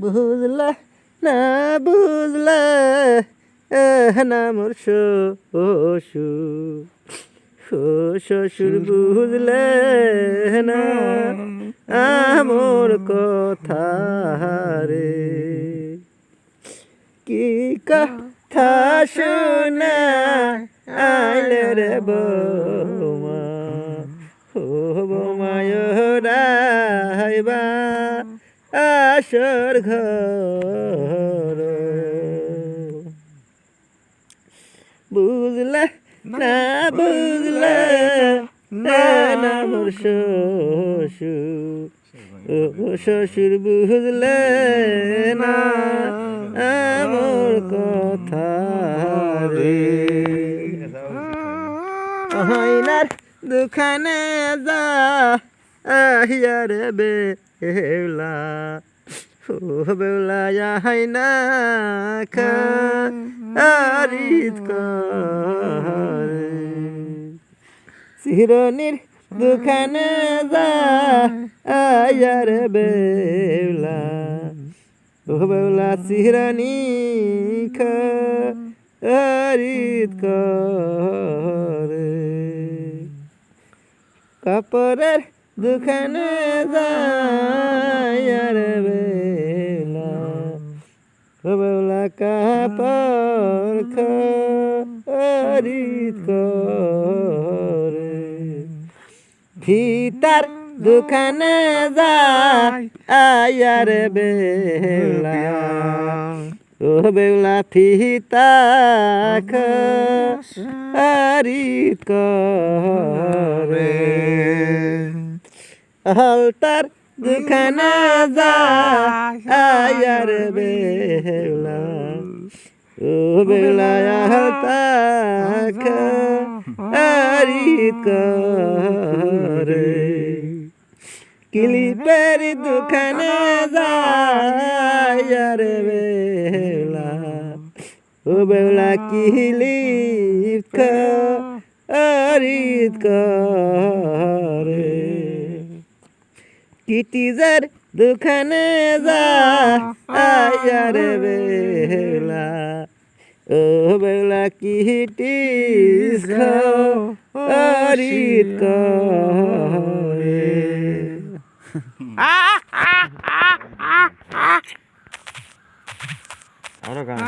বুঝলা না বুঝলা না মোর ও শ্বশুর বুঝলে না আমর কথা রে। কি কথা শোনা আইলে রে বৌমা, ও বৌমায় রাইবা আসর ঘর বুঝলে না বুঝলে না না মোর শ্বশুর ও শ্বশুর বুঝলে না আমার কথা রে আইনার দোকানে যা আহিয়ার বেলা ও বেলা আইনা খা আরিত করে শিরনির দোকানে যা আয়ার বেলা। ও বেলা শিরনি খরিদ করে কাপড়ের দোকানে যা আয়ার ও বেলা কাপড় খরিদ করে। ফিতার দোকানে যায় আয়ার বেলা। ও বেলা ফিতা খরিদ করে। হালতার দোকানে যায় আয়ার বেলা, ও বেলা হালতা খরিদ করে। কিলিপের দোকানে যায় রে বেলা, ও বেলা কিলিপ খরিদ করে। কিটিজার দোকানে যায় রে বেলা। ও বেলা কিটিস খরিদ করে। আরও গান